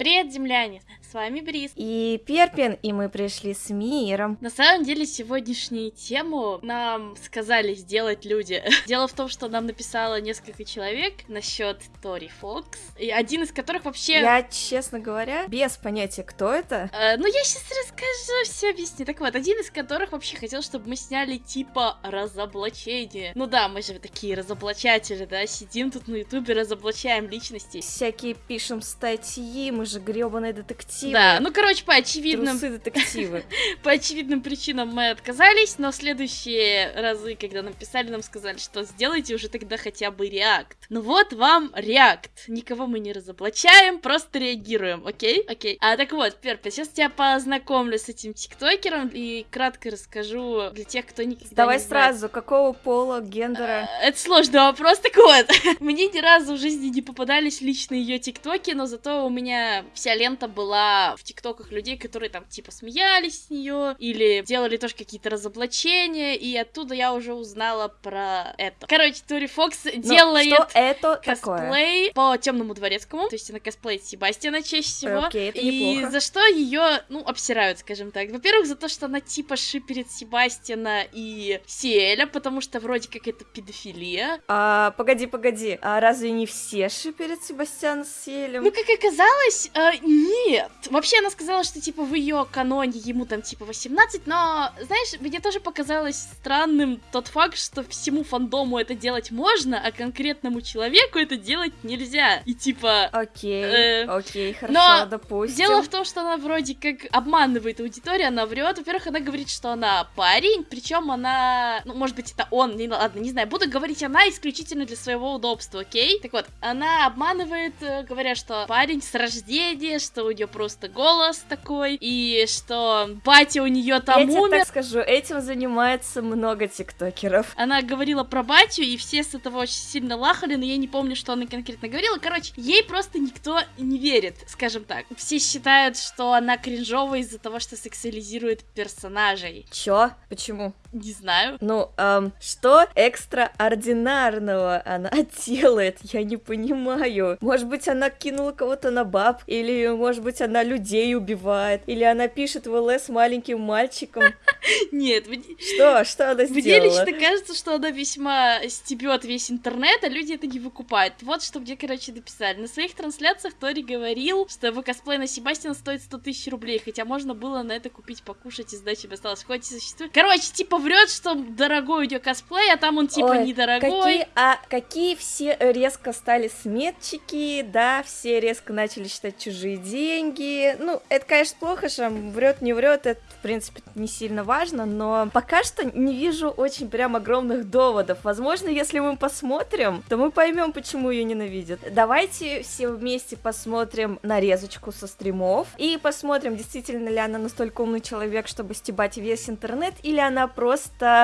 Привет, земляне! С вами Брис. И Перпин, и мы пришли с миром. На самом деле, сегодняшнюю тему нам сказали сделать люди. Дело в том, что нам написало несколько человек насчет Тори Фокс, и один из которых вообще... Я, честно говоря, без понятия, кто это. Э, ну, я сейчас расскажу, все объясню. Так вот, один из которых вообще хотел, чтобы мы сняли типа разоблачение. Ну да, мы же такие разоблачатели, да, сидим тут на ютубе, разоблачаем личности. Всякие пишем статьи, мы же гребаные детективы. Да, ну, короче, по очевидным... Трусы детективы. По очевидным причинам мы отказались, но следующие разы, когда нам писали, нам сказали, что сделайте уже тогда хотя бы реакт. Ну вот вам реакт. Никого мы не разоблачаем, просто реагируем, окей? Окей. А так вот, Перпи, сейчас тебя познакомлю с этим тиктокером и кратко расскажу для тех, кто никогда Давай не знает. сразу, какого пола, гендера? А, Это сложный вопрос, так вот. Мне ни разу в жизни не попадались лично ее тиктоки, но зато у меня вся лента была в тиктоках людей, которые там типа смеялись с нее или делали тоже какие-то разоблачения, и оттуда я уже узнала про это. Короче, Тори Фокс Ну, делает Что это такое? косплей по темному дворецкому, то есть она косплеит Себастьяна чаще всего. Окей, это и неплохо. за что ее, ну, обсирают, скажем так. Во-первых, за то, что она типа шиперит Себастьяна и Сиэля, потому что вроде как это педофилия. А, погоди, погоди, а разве не все шиперят Себастьяна с Селем? Ну, как оказалось, э, нет. Вообще, она сказала, что, типа, в ее каноне ему там, типа, 18, но, знаешь, мне тоже показалось странным тот факт, что всему фандому это делать можно, а конкретному человеку это делать нельзя. И, типа, Окей, Э, окей, хорошо, но допустим. Дело в том, что она вроде как обманывает аудиторию, она врет. Во-первых, она говорит, что она парень, причем она, ну, может быть, это он, не, ладно, не знаю, буду говорить она исключительно для своего удобства, окей? Так вот, она обманывает, э, говоря, что парень с рождения, что у нее просто голос такой, и что батя у нее там Я тебе умер. так скажу, этим занимается много тиктокеров. Она говорила про батю, и все с этого очень сильно лахали, но я не помню, что она конкретно говорила. Короче, ей просто никто не верит, скажем так. Все считают, что она кринжовая из-за того, что сексуализирует персонажей. Чё? Почему? Не знаю. Ну, эм, что экстраординарного она делает? Я не понимаю. Может быть, она кинула кого-то на баб? Или, может быть, она людей убивает? Или она пишет в ЛС маленьким мальчиком? Нет, мне, Что? Что она мне сделала? лично кажется, что она весьма стебет весь интернет, а люди это не выкупают. Вот что мне, короче, написали. На своих трансляциях Тори говорил, что его косплей на Себастьяна стоит 100 тысяч рублей, хотя можно было на это купить, покушать и сдачи бы осталось. Хоть и существует. Короче, типа врет, что дорогой у нее косплей, а там он типа Ой, недорогой. Какие, а какие все резко стали сметчики, да, все резко начали считать чужие деньги. Ну, это, конечно, плохо, что врет, не врет, это, в принципе, не сильно важно, но пока что не вижу очень прям огромных доводов. Возможно, если мы посмотрим, то мы поймем, почему ее ненавидят. Давайте все вместе посмотрим нарезочку со стримов и посмотрим, действительно ли она настолько умный человек, чтобы стебать весь интернет, или она просто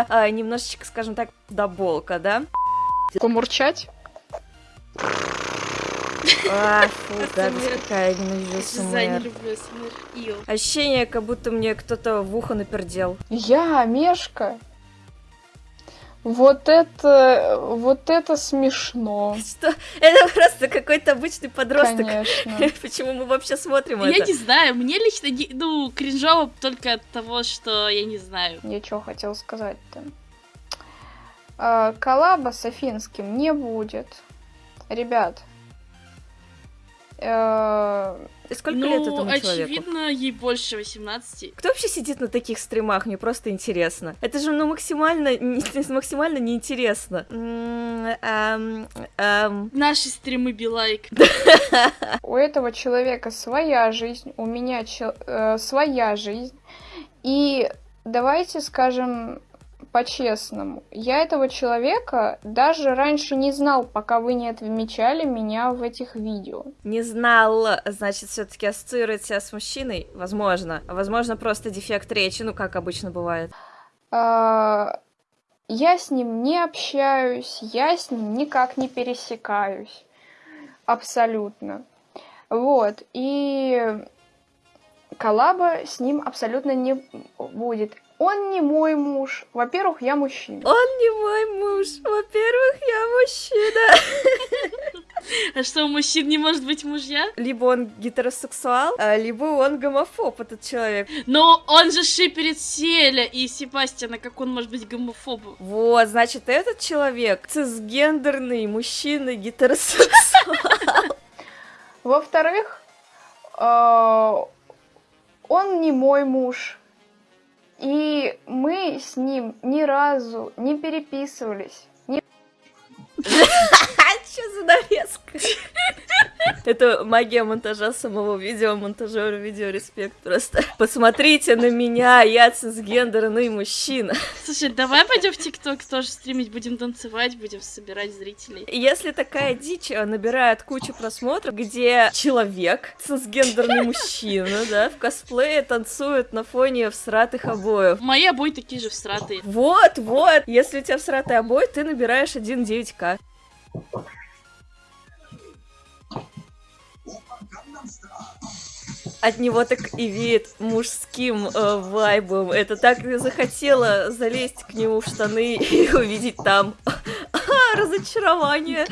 э, немножечко, скажем так, доболка, да? Помурчать? А, фу, гадость какая, я ненавижу СМР. Ощущение, как будто мне кто-то в ухо напердел. Я, Мешка. Вот это, вот это смешно, Что? Это просто какой-то обычный подросток. конечно. Почему мы вообще смотрим Я это? не знаю, мне лично, не- ну, кринжово только от того, что я не знаю. Я что хотел сказать-то? А, коллаба с Афинским не будет. Ребят. э, Сколько ну, лет этому человеку? очевидно, ей больше 18. Кто вообще сидит на таких стримах? Мне просто интересно. Это же, ну, максимально, не- максимально неинтересно. М, ам, ам. Наши стримы Билайк. у этого человека своя жизнь, у меня чел- э, своя жизнь. И давайте скажем по-честному, я этого человека даже раньше не знал, пока вы не отмечали меня в этих видео. Не знал, значит, все-таки ассоциирует себя с мужчиной? Возможно. Возможно, просто дефект речи, ну, как обычно бывает. А, Я с ним не общаюсь, я с ним никак не пересекаюсь. Абсолютно. Вот. И коллаба с ним абсолютно не будет. Он не мой муж. Во-первых, я мужчина. Он не мой муж. Во-первых, я мужчина. А что, у мужчин не может быть мужья? Либо он гетеросексуал, а, либо он гомофоб, этот человек. Но он же шиперит Селя и Себастьяна, как он может быть гомофобом? Вот, значит, этот человек цисгендерный мужчина гетеросексуал. Во-вторых, э, он не мой муж. И мы с ним ни разу не переписывались. Ни... Что за нарезка? Это магия монтажа самого видео, монтажера видео, респект просто. Посмотрите на меня, я цисгендерный мужчина. Слушай, давай пойдем в ТикТок тоже стримить, будем танцевать, будем собирать зрителей. Если такая дичь э, набирает кучу просмотров, где человек, цисгендерный мужчина, да, в косплее танцует на фоне всратых обоев. Мои обои такие же всратые. Вот, вот, если у тебя всратый обои, ты набираешь 1.9к. От него так и веет мужским э, вайбом. Это так и захотела залезть к нему в штаны и увидеть там разочарование.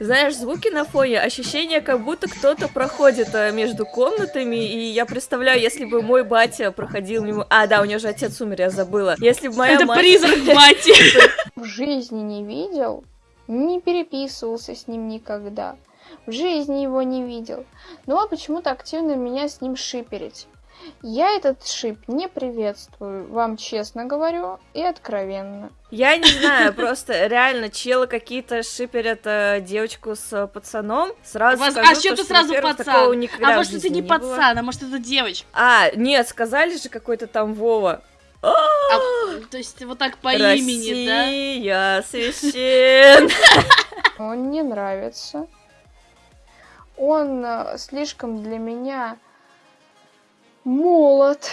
Знаешь, звуки на фоне, ощущение, как будто кто-то проходит э, между комнатами, и я представляю, если бы мой батя проходил мимо... А, да, у него же отец умер, я забыла. Если бы моя Это мать... призрак бати. В жизни не видел, не переписывался с ним никогда. В жизни его не видел. Но почему-то активно меня с ним шиперить. Я этот шип не приветствую, вам честно говорю и откровенно. Я не знаю, просто реально челы какие-то шиперят э, девочку с пацаном. Сразу Вас- скажу, а что то, ты сразу пацан? А может это не пацан, а может это девочка? А, нет, сказали же какой-то там Вова. А, А, то есть вот так по имени, да? Россия священ. Он не нравится. Он э, слишком для меня молод.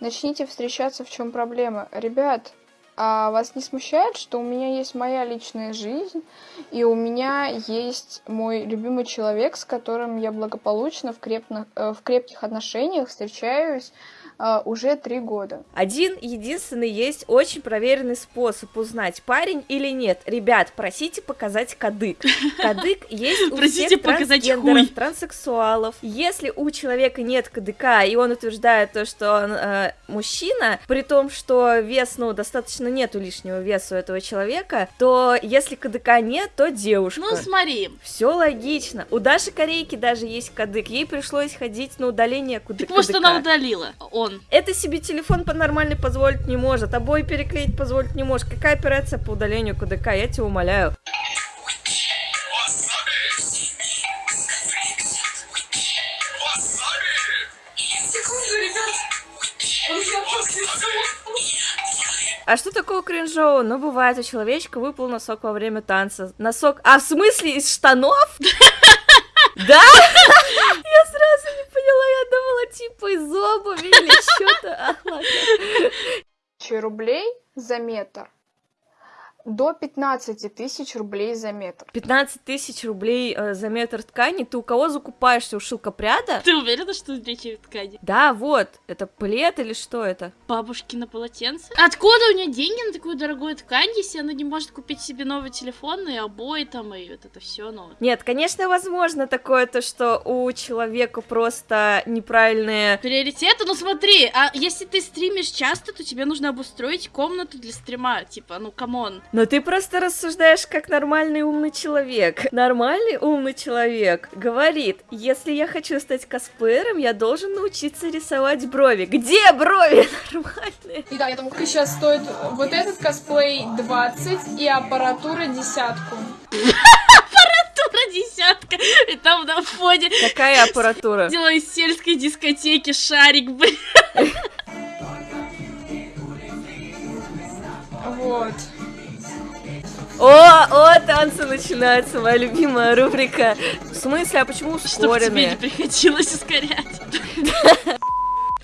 Начните встречаться, в чем проблема. Ребят, а вас не смущает, что у меня есть моя личная жизнь, и у меня есть мой любимый человек, с которым я благополучно в, крепно- э, в крепких отношениях встречаюсь э, уже три года. Один единственный есть очень проверенный способ узнать, парень или нет. Ребят, просите показать кадык. Кадык есть у всех трансгендеров, транссексуалов. Если у человека нет кадыка, и он утверждает то, что он э, мужчина, при том, что вес, ну, достаточно нету лишнего веса у этого человека, то если кадыка нет, то девушка. Ну смотри, Все логично. У Даши Корейки даже есть кадык. Ей пришлось ходить на удаление куда- так может кадыка. она удалила. Он. Это себе телефон по-нормальной позволить не может, обои переклеить позволить не может. Какая операция по удалению КДК, я тебя умоляю. А что такого кринжового? Ну, бывает, у человечка выпал носок во время танца. Носок... А, в смысле, из штанов? Да? Я сразу не поняла, я думала, типа из обуви или что-то. А, ладно. Тысячи рублей за метр до 15 тысяч рублей за метр. 15 тысяч рублей э, за метр ткани. Ты у кого закупаешься? У шелкопряда? Ты уверена, что о ткани? Да, вот. Это плед или что это? Бабушки на полотенце? Откуда у нее деньги на такую дорогую ткань, если она не может купить себе новый телефон и обои там, и вот это все, ну... Нет, конечно, возможно такое, то, что у человека просто неправильные... Приоритеты? Ну смотри, а если ты стримишь часто, то тебе нужно обустроить комнату для стрима, типа, ну come on. Но ты просто рассуждаешь как нормальный умный человек. Нормальный умный человек говорит, если я хочу стать косплеером, я должен научиться рисовать брови. Где брови нормальные? Итак, я думаю, сейчас стоит вот этот косплей 20 и аппаратура десятку. Тура десятка, и там на фоне Какая аппаратура? делаю из сельской дискотеки шарик, блин. Вот. О, о, танцы начинаются, моя любимая рубрика. В смысле, а почему Чтоб тебе не ускоренные? приходилось ускорять.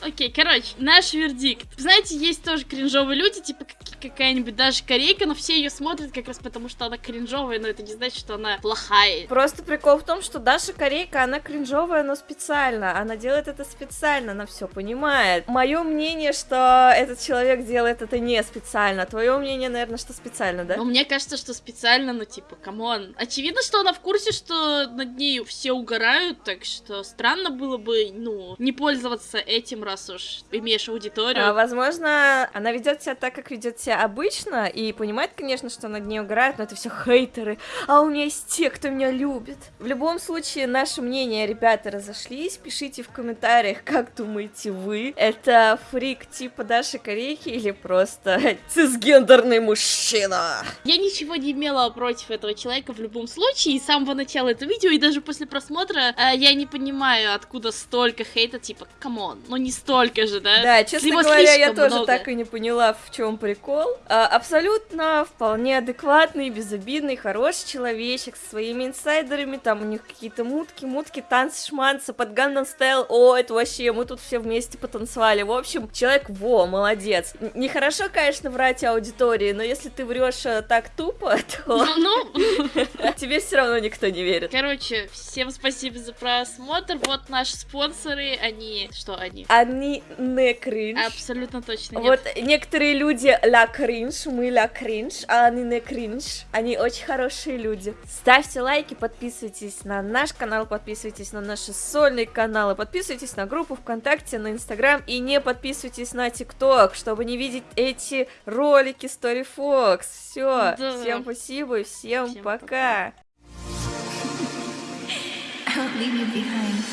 Окей, короче, наш вердикт. Знаете, есть тоже кринжовые люди, типа, какая-нибудь даже корейка, но все ее смотрят как раз потому, что она кринжовая, но это не значит, что она плохая. Просто прикол в том, что Даша Корейка, она кринжовая, но специально. Она делает это специально, она все понимает. Мое мнение, что этот человек делает это не специально. Твое мнение, наверное, что специально, да? Но мне кажется, что специально, ну типа, come on. Очевидно, что она в курсе, что над ней все угорают, так что странно было бы, ну, не пользоваться этим, раз уж имеешь аудиторию. А, возможно, она ведет себя так, как ведет себя обычно, и понимает, конечно, что над ней угорают, но это все хейтеры. А у меня есть те, кто меня любит. В любом случае, наше мнение, ребята, разошлись. Пишите в комментариях, как думаете вы. Это фрик типа Даши Корейки или просто цисгендерный мужчина? Я ничего не имела против этого человека в любом случае, и с самого начала этого видео, и даже после просмотра э, я не понимаю, откуда столько хейта, типа, come on, ну не столько же, да? Да, честно Его говоря, я тоже много. так и не поняла, в чем прикол. А, абсолютно вполне адекватный, безобидный, хороший человечек со своими инсайдерами, там у них какие-то мутки, мутки, танцы, шманцы, под Gangnam Style, о, это вообще, мы тут все вместе потанцевали. В общем, человек, во, молодец. Нехорошо, конечно, врать аудитории, но если ты врешь э, так тупо, то Ну, тебе все равно никто не верит. короче, всем спасибо за просмотр. Вот наши спонсоры, они... Что они? Они не кринж. Абсолютно точно нет. Вот некоторые люди ла кринж, мы ла кринж, а они не кринж. Они очень хорошие люди. Ставьте лайки, подписывайтесь на наш канал, подписывайтесь на наши сольные каналы, подписывайтесь на группу ВКонтакте, на Инстаграм и не подписывайтесь на ТикТок, чтобы не видеть эти ролики Story Fox. Все, Да. всем спасибо и всем, Всем пока. I won't leave you behind.